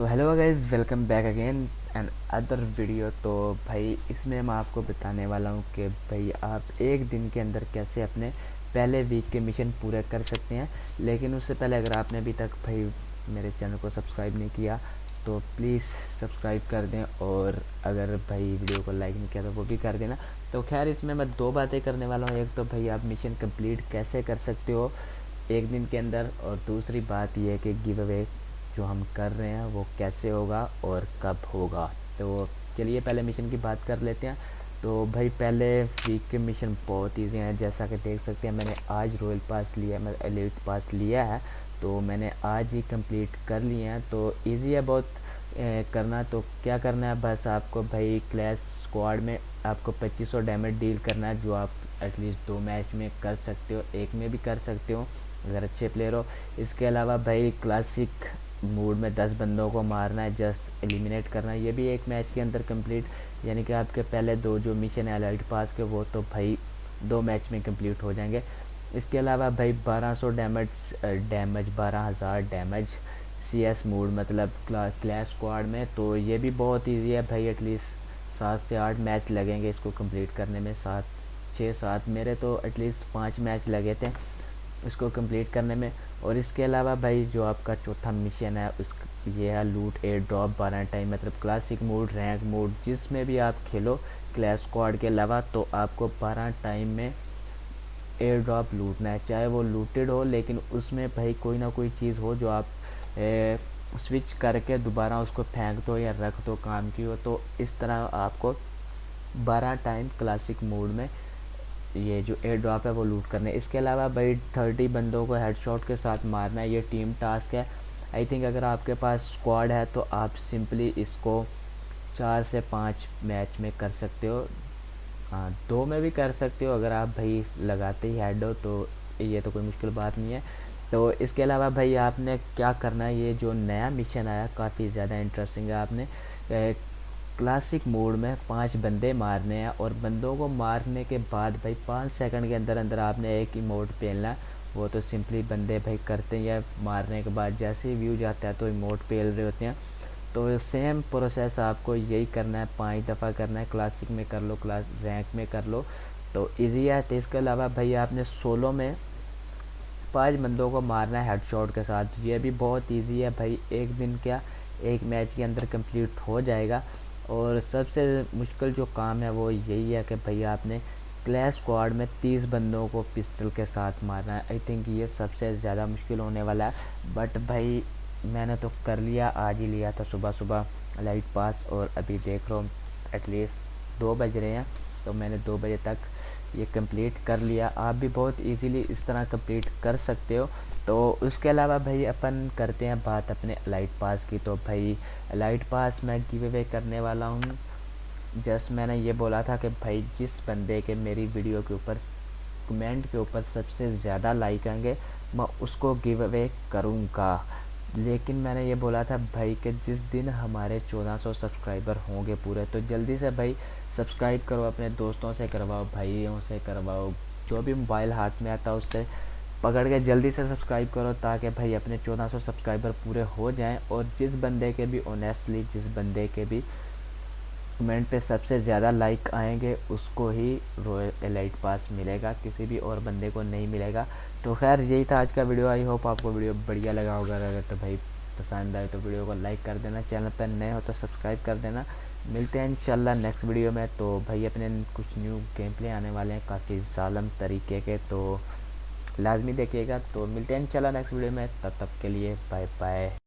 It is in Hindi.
तो hello guys welcome back again and other video तो भाई, इसमें मैं आपको बताने वाला हूँ कि भाई, आप एक दिन के अंदर कैसे अपने पहले वीक के मिशन पूरे कर सकते हैं। लेकिन उससे पहले अगर आपने अभी तक भाई मेरे चैनल को सब्सक्राइब नहीं किया तो प्लीज़ सब्सक्राइब कर दें और अगर भाई वीडियो को लाइक नहीं किया तो वो भी कर देना। तो खैर, इसमें मैं दो बातें करने वाला हूँ। एक तो भाई, आप मिशन कंप्लीट कैसे कर सकते हो एक दिन के अंदर और दूसरी बात यह है कि गिव अवे जो हम कर रहे हैं वो कैसे होगा और कब होगा। तो चलिए पहले मिशन की बात कर लेते हैं। तो भाई पहले वीक के मिशन बहुत ईजी हैं। जैसा कि देख सकते हैं मैंने आज रॉयल पास लिया मैं एलिट पास लिया है। तो मैंने आज ही कंप्लीट कर लिए हैं। तो इजी है बहुत ए, करना। तो क्या करना है? बस आपको भाई क्लैश स्क्वाड में आपको 2500 डैमेज डील करना है जो आप एटलीस्ट दो मैच में कर सकते हो एक में भी कर सकते हो अगर अच्छे प्लेयर हो। इसके अलावा भाई क्लासिक मूड में दस बंदों को मारना है जस्ट एलिमिनेट करना है। ये भी एक मैच के अंदर कंप्लीट यानी कि आपके पहले दो जो मिशन है अलर्ट पास के, वो तो भाई दो मैच में कंप्लीट हो जाएँगे। इसके अलावा भाई 1200 damage damage 12000 damage C S mode मतलब क्लैश स्क्वाड में तो ये भी बहुत इजी है भाई एटलीस्ट सात से आठ मैच लगेंगे इसको कंप्लीट करने में। सात छः सात, मेरे तो एटलीस्ट पाँच मैच लगे थे। इसको कंप्लीट करने में। और इसके अलावा भाई जो आपका चौथा मिशन है उस ये है लूट एयर ड्रॉप बारह टाइम मतलब क्लासिक मोड रैंक मोड जिसमें भी आप खेलो क्लैश स्क्वाड के अलावा तो आपको बारह टाइम में एयर ड्रॉप लूटना है। चाहे वो लूटेड हो लेकिन उसमें भाई कोई ना कोई चीज़ हो जो आप ए, स्विच करके दोबारा उसको फेंक दो या रख दो काम की हो तो इस तरह आपको बारह टाइम क्लासिक मोड में ये जो एयर ड्रॉप है वो लूट करने। इसके अलावा भाई थर्टी बंदों को हेडशॉट के साथ मारना है ये टीम टास्क है। आई थिंक अगर आपके पास स्क्वाड है तो आप सिंपली इसको चार से पाँच मैच में कर सकते हो। हाँ दो में भी कर सकते हो अगर आप भाई लगाते ही हेड हो तो ये तो कोई मुश्किल बात नहीं है। तो इसके अलावा भाई आपने क्या करना है? ये जो नया मिशन आया काफ़ी ज़्यादा इंटरेस्टिंग है आपने। क्लासिक मोड में पाँच बंदे मारने हैं और बंदों को मारने के बाद भाई पाँच सेकंड के अंदर अंदर आपने एक इमोट पेलना वो तो सिंपली बंदे भाई करते हैं मारने के बाद जैसे ही व्यू जाता है तो इमोट पेल रहे होते हैं। तो सेम प्रोसेस आपको यही करना है, पाँच दफ़ा करना है क्लासिक में कर लो क्लास रैंक में कर लो। तो ईजी है तो इसके अलावा भाई आपने सोलो में पाँच बंदों को मारना है हेडशॉट के साथ। ये भी बहुत ईजी है भाई, एक दिन क्या, एक मैच के अंदर कंप्लीट हो जाएगा। और सबसे मुश्किल जो काम है वो यही है कि भैया आपने क्लैश स्क्वाड में तीस बंदों को पिस्टल के साथ मारना है। आई थिंक ये सबसे ज़्यादा मुश्किल होने वाला है। बट भाई, मैंने तो कर लिया, आज ही लिया था सुबह सुबह। लाइट पास और अभी देख रहा हूँ एटलीस्ट दो बज रहे हैं। तो मैंने दो बजे तक ये कंप्लीट कर लिया। आप भी बहुत इजीली इस तरह कंप्लीट कर सकते हो। तो उसके अलावा भाई अपन करते हैं बात अपने लाइट पास की। तो भाई लाइट पास मैं गिव अवे करने वाला हूँ। जस्ट मैंने ये बोला था कि भाई जिस बंदे के मेरी वीडियो के ऊपर कमेंट के ऊपर सबसे ज़्यादा लाइक आएँगे, मैं उसको गिव अवे करूँगा। लेकिन मैंने ये बोला था भाई कि जिस दिन हमारे 1400 सब्सक्राइबर होंगे पूरे तो जल्दी से भाई सब्सक्राइब करो अपने दोस्तों से, करवाओ भाइयों से, करवाओ जो भी मोबाइल हाथ में आता है उससे पकड़ के जल्दी से सब्सक्राइब करो ताकि भाई अपने 1400 सब्सक्राइबर पूरे हो जाएँ और जिस बंदे के भी ऑनेस्टली जिस बंदे के भी कमेंट पे सबसे ज़्यादा लाइक आएँगे, उसको ही रॉयल एलाइट पास मिलेगा, किसी भी और बंदे को नहीं मिलेगा। तो खैर, यही था आज का वीडियो आई होप आपको वीडियो बढ़िया लगा होगा। अगर तो भाई पसंद आए तो वीडियो को लाइक कर देना, चैनल पर नए हो तो सब्सक्राइब कर देना। मिलते हैं इंशाल्लाह नेक्स्ट वीडियो में। तो भाई अपने कुछ न्यू गेम प्ले आने वाले हैं काफ़ी ालम तरीके के तो लाजमी देखिएगा। तो मिलते हैं इंशाल्लाह नेक्स्ट वीडियो में। तब तक के लिए बाय बाय